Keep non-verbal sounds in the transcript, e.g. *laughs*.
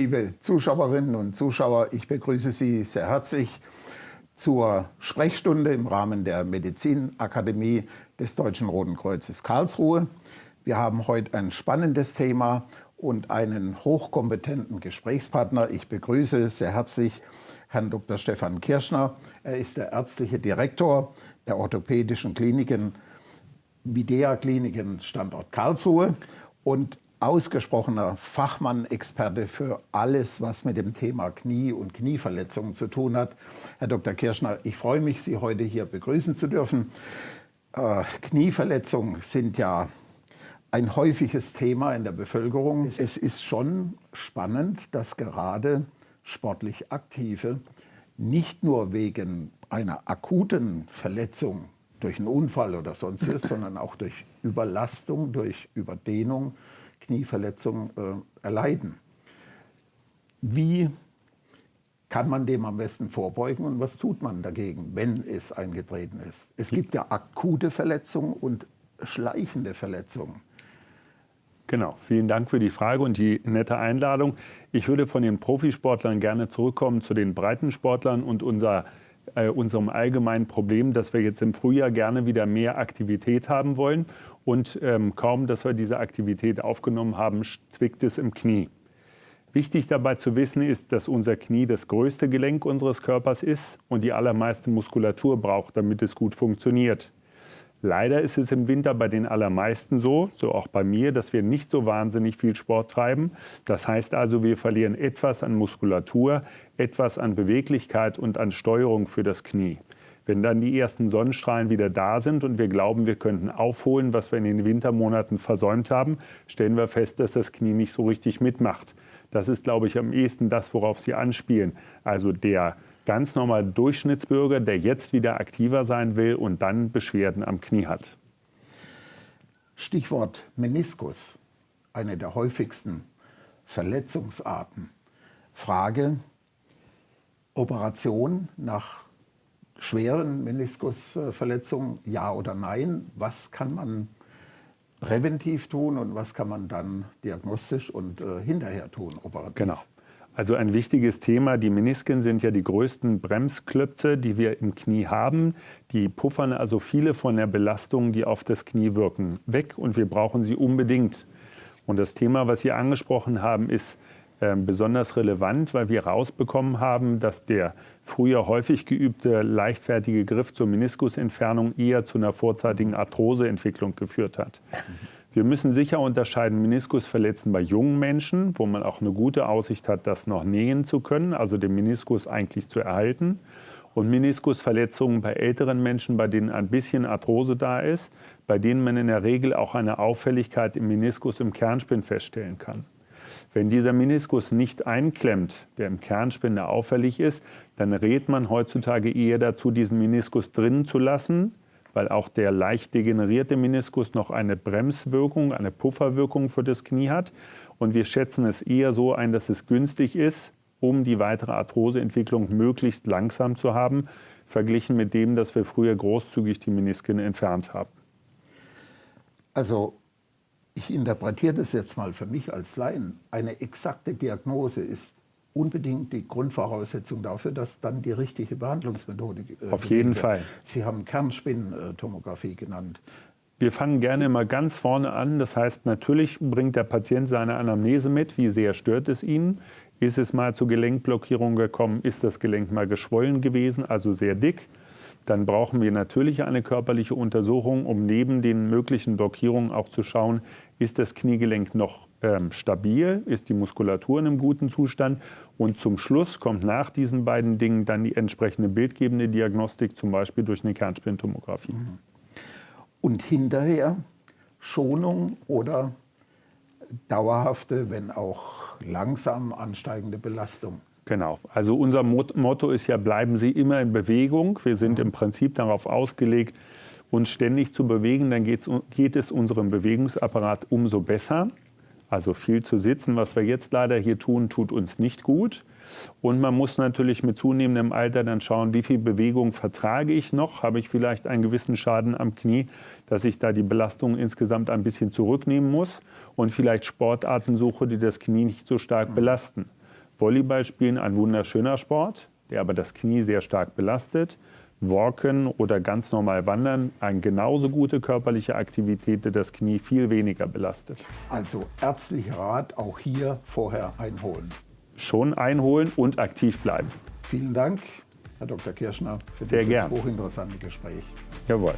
Liebe Zuschauerinnen und Zuschauer, ich begrüße Sie sehr herzlich zur Sprechstunde im Rahmen der Medizinakademie des Deutschen Roten Kreuzes Karlsruhe. Wir haben heute ein spannendes Thema und einen hochkompetenten Gesprächspartner. Ich begrüße sehr herzlich Herrn Dr. Stefan Kirschner. Er ist der ärztliche Direktor der orthopädischen Kliniken Videa Kliniken Standort Karlsruhe und ausgesprochener Fachmann, Experte für alles, was mit dem Thema Knie und Knieverletzungen zu tun hat. Herr Dr. Kirschner, ich freue mich, Sie heute hier begrüßen zu dürfen. Äh, Knieverletzungen sind ja ein häufiges Thema in der Bevölkerung. Es ist schon spannend, dass gerade sportlich Aktive nicht nur wegen einer akuten Verletzung durch einen Unfall oder sonstiges, *laughs* sondern auch durch Überlastung, durch Überdehnung Knieverletzung äh, erleiden. Wie kann man dem am besten vorbeugen und was tut man dagegen, wenn es eingetreten ist? Es gibt ja akute Verletzungen und schleichende Verletzungen. Genau, vielen Dank für die Frage und die nette Einladung. Ich würde von den Profisportlern gerne zurückkommen zu den Breitensportlern und unser, äh, unserem allgemeinen Problem, dass wir jetzt im Frühjahr gerne wieder mehr Aktivität haben wollen und ähm, kaum, dass wir diese Aktivität aufgenommen haben, zwickt es im Knie. Wichtig dabei zu wissen ist, dass unser Knie das größte Gelenk unseres Körpers ist und die allermeiste Muskulatur braucht, damit es gut funktioniert. Leider ist es im Winter bei den allermeisten so, so auch bei mir, dass wir nicht so wahnsinnig viel Sport treiben. Das heißt also, wir verlieren etwas an Muskulatur, etwas an Beweglichkeit und an Steuerung für das Knie. Wenn dann die ersten Sonnenstrahlen wieder da sind und wir glauben, wir könnten aufholen, was wir in den Wintermonaten versäumt haben, stellen wir fest, dass das Knie nicht so richtig mitmacht. Das ist, glaube ich, am ehesten das, worauf Sie anspielen. Also der ganz normale Durchschnittsbürger, der jetzt wieder aktiver sein will und dann Beschwerden am Knie hat. Stichwort Meniskus, eine der häufigsten Verletzungsarten. Frage, Operation nach schweren Meniskusverletzungen, ja oder nein? Was kann man präventiv tun und was kann man dann diagnostisch und äh, hinterher tun, operativ? Genau. Also ein wichtiges Thema, die Menisken sind ja die größten Bremsklötze, die wir im Knie haben. Die puffern also viele von der Belastung, die auf das Knie wirken, weg und wir brauchen sie unbedingt. Und das Thema, was Sie angesprochen haben, ist ähm, besonders relevant, weil wir herausbekommen haben, dass der früher häufig geübte leichtfertige Griff zur Meniskusentfernung eher zu einer vorzeitigen Arthroseentwicklung geführt hat. Wir müssen sicher unterscheiden Meniskusverletzen bei jungen Menschen, wo man auch eine gute Aussicht hat, das noch nähen zu können, also den Meniskus eigentlich zu erhalten. Und Meniskusverletzungen bei älteren Menschen, bei denen ein bisschen Arthrose da ist, bei denen man in der Regel auch eine Auffälligkeit im Meniskus im Kernspin feststellen kann. Wenn dieser Meniskus nicht einklemmt, der im Kernspinne auffällig ist, dann rät man heutzutage eher dazu, diesen Meniskus drinnen zu lassen, weil auch der leicht degenerierte Meniskus noch eine Bremswirkung, eine Pufferwirkung für das Knie hat. Und wir schätzen es eher so ein, dass es günstig ist, um die weitere Arthroseentwicklung möglichst langsam zu haben, verglichen mit dem, dass wir früher großzügig die Menisken entfernt haben. Also ich interpretiere das jetzt mal für mich als Laien, eine exakte Diagnose ist unbedingt die Grundvoraussetzung dafür, dass dann die richtige Behandlungsmethode äh, Auf jeden wird. Fall. Sie haben Kernspinntomographie genannt. Wir fangen gerne immer ganz vorne an. Das heißt, natürlich bringt der Patient seine Anamnese mit. Wie sehr stört es ihn? Ist es mal zu Gelenkblockierung gekommen? Ist das Gelenk mal geschwollen gewesen, also sehr dick? dann brauchen wir natürlich eine körperliche Untersuchung, um neben den möglichen Blockierungen auch zu schauen, ist das Kniegelenk noch ähm, stabil, ist die Muskulatur in einem guten Zustand und zum Schluss kommt nach diesen beiden Dingen dann die entsprechende bildgebende Diagnostik, zum Beispiel durch eine Kernspintomographie. Mhm. Und hinterher Schonung oder dauerhafte, wenn auch langsam ansteigende Belastung. Genau. Also unser Motto ist ja, bleiben Sie immer in Bewegung. Wir sind im Prinzip darauf ausgelegt, uns ständig zu bewegen. Dann geht es unserem Bewegungsapparat umso besser. Also viel zu sitzen, was wir jetzt leider hier tun, tut uns nicht gut. Und man muss natürlich mit zunehmendem Alter dann schauen, wie viel Bewegung vertrage ich noch? Habe ich vielleicht einen gewissen Schaden am Knie, dass ich da die Belastung insgesamt ein bisschen zurücknehmen muss und vielleicht Sportarten suche, die das Knie nicht so stark belasten. Volleyball spielen ein wunderschöner Sport, der aber das Knie sehr stark belastet. Walken oder ganz normal wandern, eine genauso gute körperliche Aktivität, die das Knie viel weniger belastet. Also ärztlicher Rat auch hier vorher einholen. Schon einholen und aktiv bleiben. Vielen Dank, Herr Dr. Kirschner, für Sehr dieses gern. hochinteressante Gespräch. Jawohl.